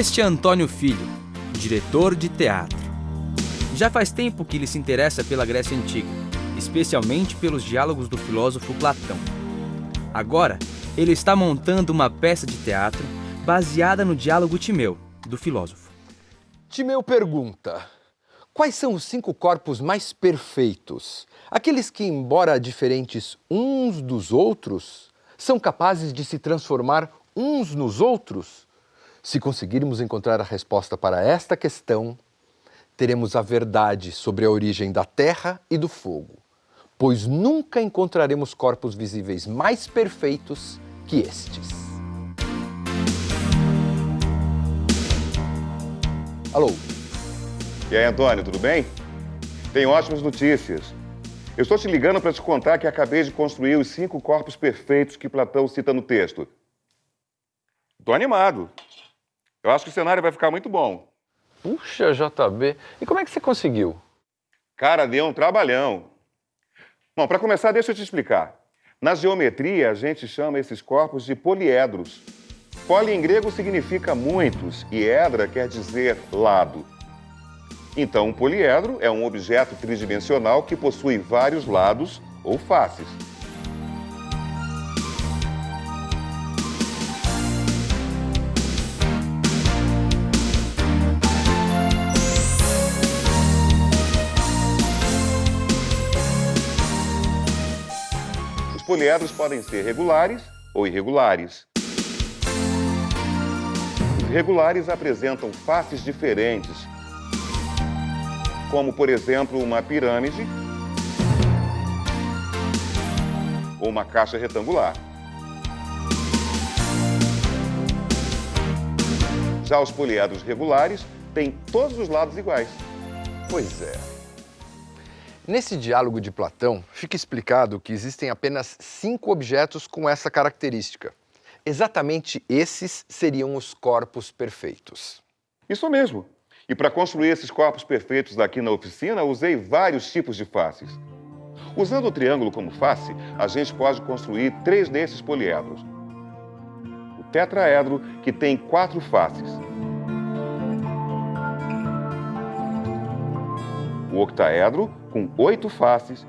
Este é Antônio Filho, diretor de teatro. Já faz tempo que ele se interessa pela Grécia Antiga, especialmente pelos diálogos do filósofo Platão. Agora, ele está montando uma peça de teatro baseada no diálogo Timeu, do filósofo. Timeu pergunta: Quais são os cinco corpos mais perfeitos? Aqueles que, embora diferentes uns dos outros, são capazes de se transformar uns nos outros? Se conseguirmos encontrar a resposta para esta questão, teremos a verdade sobre a origem da terra e do fogo, pois nunca encontraremos corpos visíveis mais perfeitos que estes. Alô? E aí, Antônio, tudo bem? Tenho ótimas notícias. Eu estou te ligando para te contar que acabei de construir os cinco corpos perfeitos que Platão cita no texto. Estou animado. Eu acho que o cenário vai ficar muito bom. Puxa, JB. E como é que você conseguiu? Cara, deu um trabalhão. Bom, para começar, deixa eu te explicar. Na geometria, a gente chama esses corpos de poliedros. Poli em grego significa muitos e edra quer dizer lado. Então, um poliedro é um objeto tridimensional que possui vários lados ou faces. Poliedros podem ser regulares ou irregulares. Os regulares apresentam faces diferentes, como, por exemplo, uma pirâmide ou uma caixa retangular. Já os poliedros regulares têm todos os lados iguais. Pois é. Nesse diálogo de Platão, fica explicado que existem apenas cinco objetos com essa característica. Exatamente esses seriam os corpos perfeitos. Isso mesmo. E para construir esses corpos perfeitos aqui na oficina, usei vários tipos de faces. Usando o triângulo como face, a gente pode construir três desses poliedros. O tetraedro, que tem quatro faces. O octaedro, com oito faces.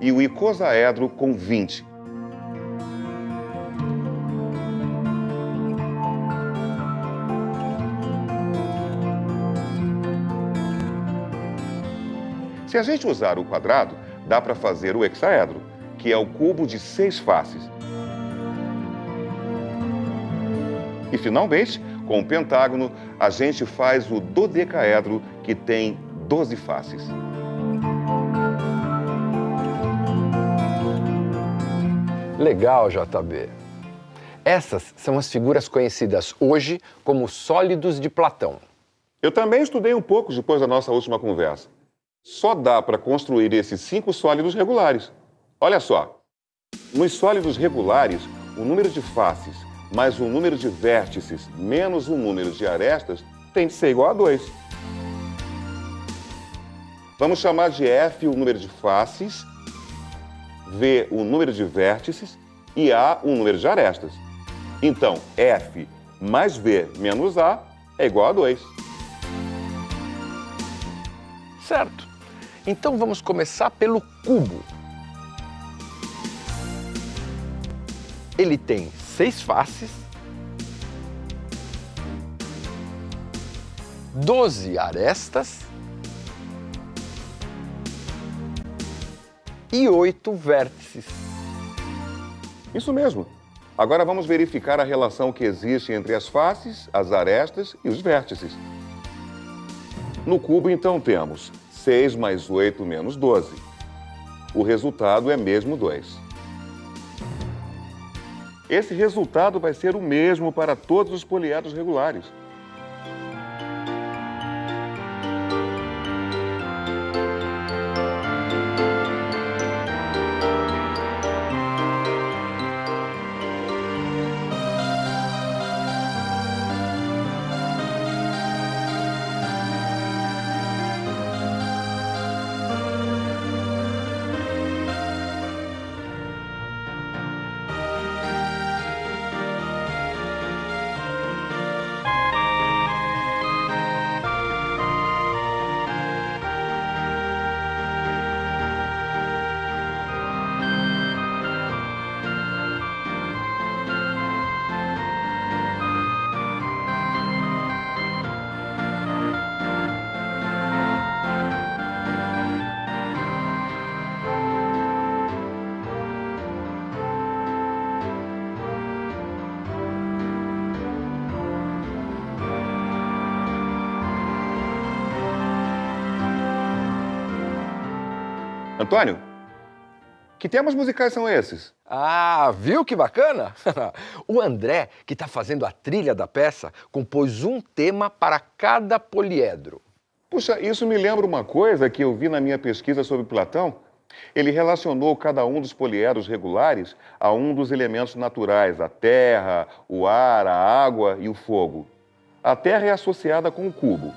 E o icosaedro com 20. Se a gente usar o quadrado, dá para fazer o hexaedro, que é o cubo de seis faces. E, finalmente, com o pentágono, a gente faz o dodecaedro, que tem 12 faces. Legal, JB. Essas são as figuras conhecidas hoje como sólidos de Platão. Eu também estudei um pouco depois da nossa última conversa. Só dá para construir esses cinco sólidos regulares. Olha só, nos sólidos regulares, o número de faces mais o número de vértices menos o número de arestas tem de ser igual a 2. Vamos chamar de F o número de faces, V o número de vértices e A o número de arestas. Então, F mais V menos A é igual a 2. Certo. Então vamos começar pelo cubo. Ele tem seis faces, doze arestas e oito vértices. Isso mesmo. Agora vamos verificar a relação que existe entre as faces, as arestas e os vértices. No cubo, então, temos 6 mais 8 menos 12. O resultado é mesmo 2. Esse resultado vai ser o mesmo para todos os poliedros regulares. Antônio, que temas musicais são esses? Ah, viu que bacana? o André, que está fazendo a trilha da peça, compôs um tema para cada poliedro. Puxa, isso me lembra uma coisa que eu vi na minha pesquisa sobre Platão. Ele relacionou cada um dos poliedros regulares a um dos elementos naturais, a terra, o ar, a água e o fogo. A terra é associada com o cubo.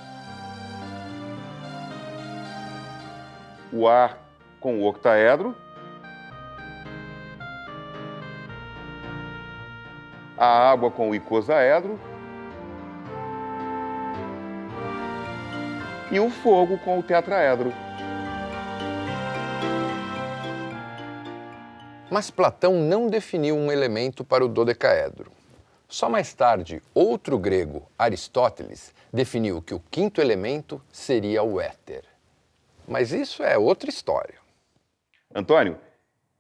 O ar com o octaedro. A água com o icosaedro. E o fogo com o tetraedro. Mas Platão não definiu um elemento para o dodecaedro. Só mais tarde, outro grego, Aristóteles, definiu que o quinto elemento seria o éter. Mas isso é outra história. Antônio,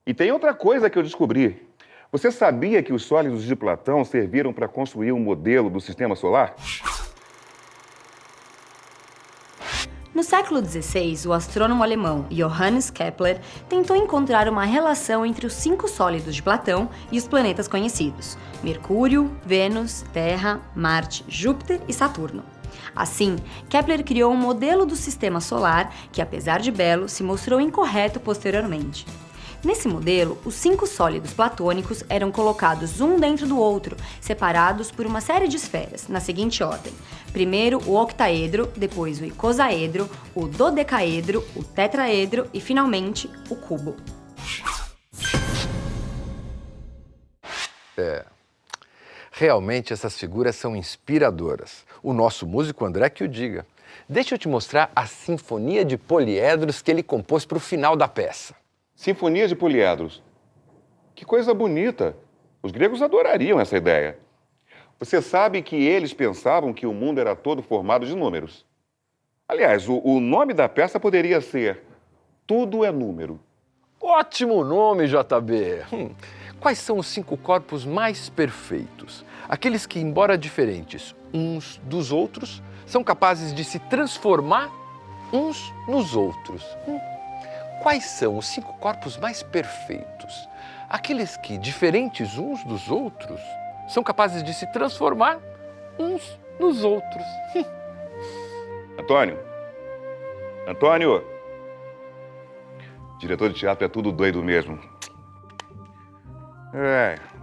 e tem outra coisa que eu descobri. Você sabia que os sólidos de Platão serviram para construir um modelo do sistema solar? No século XVI, o astrônomo alemão Johannes Kepler tentou encontrar uma relação entre os cinco sólidos de Platão e os planetas conhecidos: Mercúrio, Vênus, Terra, Marte, Júpiter e Saturno. Assim, Kepler criou um modelo do sistema solar que, apesar de belo, se mostrou incorreto posteriormente. Nesse modelo, os cinco sólidos platônicos eram colocados um dentro do outro, separados por uma série de esferas, na seguinte ordem. Primeiro o octaedro, depois o icosaedro, o dodecaedro, o tetraedro e, finalmente, o cubo. É. Realmente essas figuras são inspiradoras. O nosso músico André que o diga. Deixa eu te mostrar a sinfonia de poliedros que ele compôs para o final da peça. Sinfonia de poliedros. Que coisa bonita! Os gregos adorariam essa ideia. Você sabe que eles pensavam que o mundo era todo formado de números. Aliás, o, o nome da peça poderia ser Tudo é Número. Ótimo nome, JB! Hum. Quais são os cinco corpos mais perfeitos? Aqueles que, embora diferentes uns dos outros, são capazes de se transformar uns nos outros. Hum. Quais são os cinco corpos mais perfeitos? Aqueles que, diferentes uns dos outros, são capazes de se transformar uns nos outros. Antônio, Antônio, diretor de teatro é tudo doido mesmo. É.